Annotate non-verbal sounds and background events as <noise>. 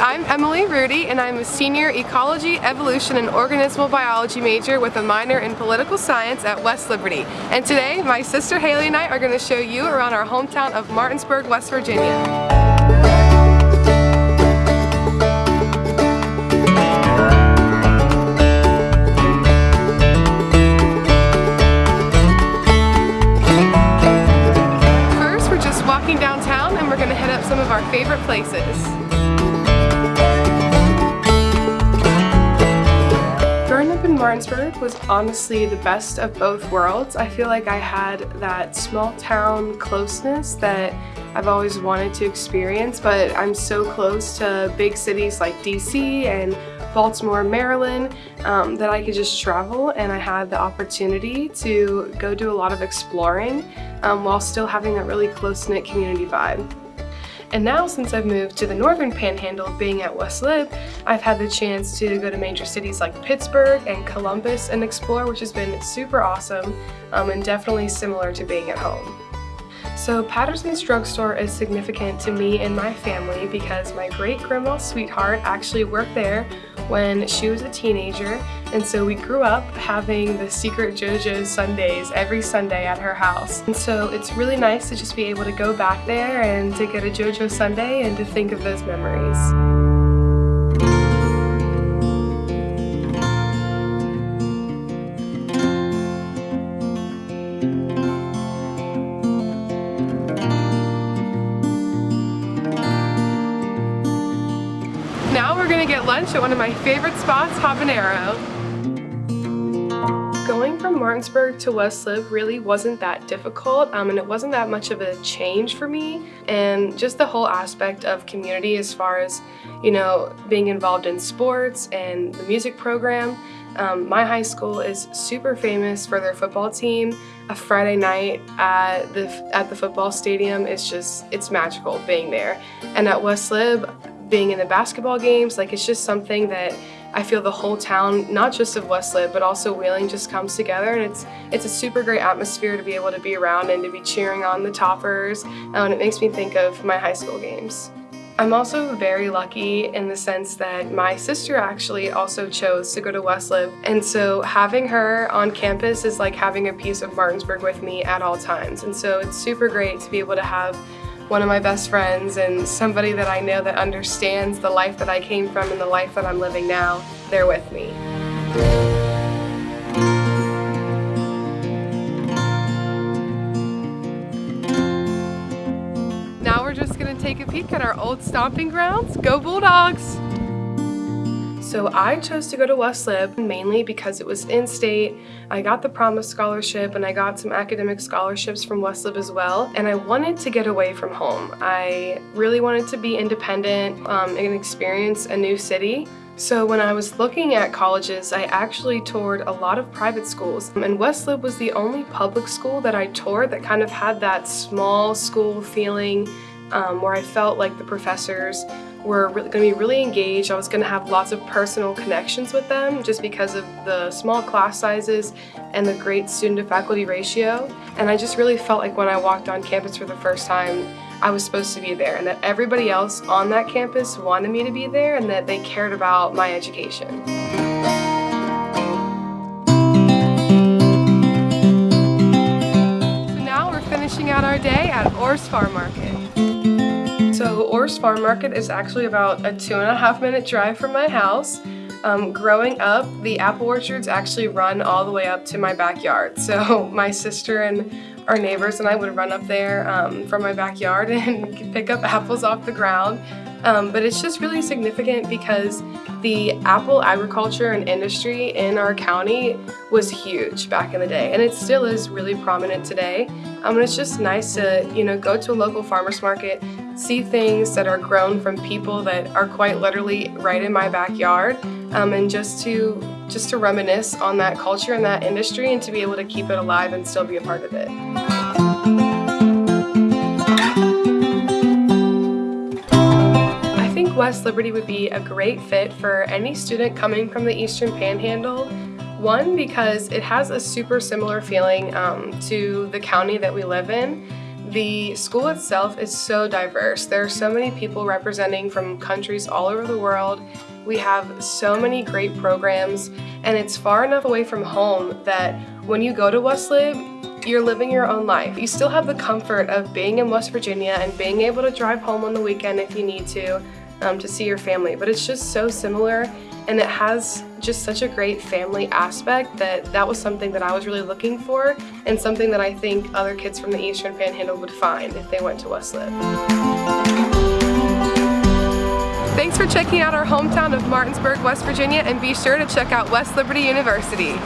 I'm Emily Rudy and I'm a senior ecology, evolution, and organismal biology major with a minor in political science at West Liberty. And today, my sister Haley and I are going to show you around our hometown of Martinsburg, West Virginia. walking downtown and we're going to hit up some of our favorite places. Martinsburg was honestly the best of both worlds. I feel like I had that small town closeness that I've always wanted to experience, but I'm so close to big cities like DC and Baltimore, Maryland, um, that I could just travel and I had the opportunity to go do a lot of exploring um, while still having that really close-knit community vibe. And now since I've moved to the northern panhandle being at West Lib, I've had the chance to go to major cities like Pittsburgh and Columbus and explore which has been super awesome um, and definitely similar to being at home. So Patterson's Drugstore is significant to me and my family because my great-grandma sweetheart actually worked there when she was a teenager and so we grew up having the secret JoJo's sundaes every Sunday at her house. And so it's really nice to just be able to go back there and to get a JoJo sundae and to think of those memories. Now we're gonna get lunch at one of my favorite spots, Habanero. From Martinsburg to West Lib really wasn't that difficult um, and it wasn't that much of a change for me and just the whole aspect of community as far as you know being involved in sports and the music program um, my high school is super famous for their football team. A Friday night at the at the football stadium is just it's magical being there. And at West Lib, being in the basketball games, like it's just something that I feel the whole town, not just of West Lib, but also Wheeling just comes together and it's it's a super great atmosphere to be able to be around and to be cheering on the toppers uh, and it makes me think of my high school games. I'm also very lucky in the sense that my sister actually also chose to go to West Lib and so having her on campus is like having a piece of Martinsburg with me at all times and so it's super great to be able to have one of my best friends and somebody that I know that understands the life that I came from and the life that I'm living now, they're with me. Now we're just gonna take a peek at our old stomping grounds. Go Bulldogs! So I chose to go to West Lib mainly because it was in-state. I got the Promise Scholarship and I got some academic scholarships from West Lib as well. And I wanted to get away from home. I really wanted to be independent um, and experience a new city. So when I was looking at colleges, I actually toured a lot of private schools. And West Lib was the only public school that I toured that kind of had that small school feeling um, where I felt like the professors were going to be really engaged. I was going to have lots of personal connections with them just because of the small class sizes and the great student to faculty ratio. And I just really felt like when I walked on campus for the first time, I was supposed to be there and that everybody else on that campus wanted me to be there and that they cared about my education. So now we're finishing out our day at Orr's Farm Market. So Orr's Farm Market is actually about a two and a half minute drive from my house. Um, growing up, the apple orchards actually run all the way up to my backyard. So <laughs> my sister and our neighbors and I would run up there um, from my backyard <laughs> and pick up apples off the ground. Um, but it's just really significant because the apple agriculture and industry in our county was huge back in the day and it still is really prominent today. Um, and it's just nice to you know go to a local farmer's market, see things that are grown from people that are quite literally right in my backyard um, and just to just to reminisce on that culture and that industry and to be able to keep it alive and still be a part of it. I think West Liberty would be a great fit for any student coming from the Eastern Panhandle one, because it has a super similar feeling um, to the county that we live in The school itself is so diverse. There are so many people representing from countries all over the world. We have so many great programs and it's far enough away from home that when you go to West Lib, you're living your own life. You still have the comfort of being in West Virginia and being able to drive home on the weekend if you need to, um, to see your family. But it's just so similar and it has just such a great family aspect that that was something that I was really looking for and something that I think other kids from the Eastern Panhandle would find if they went to West Lib. Thanks for checking out our hometown of Martinsburg, West Virginia and be sure to check out West Liberty University.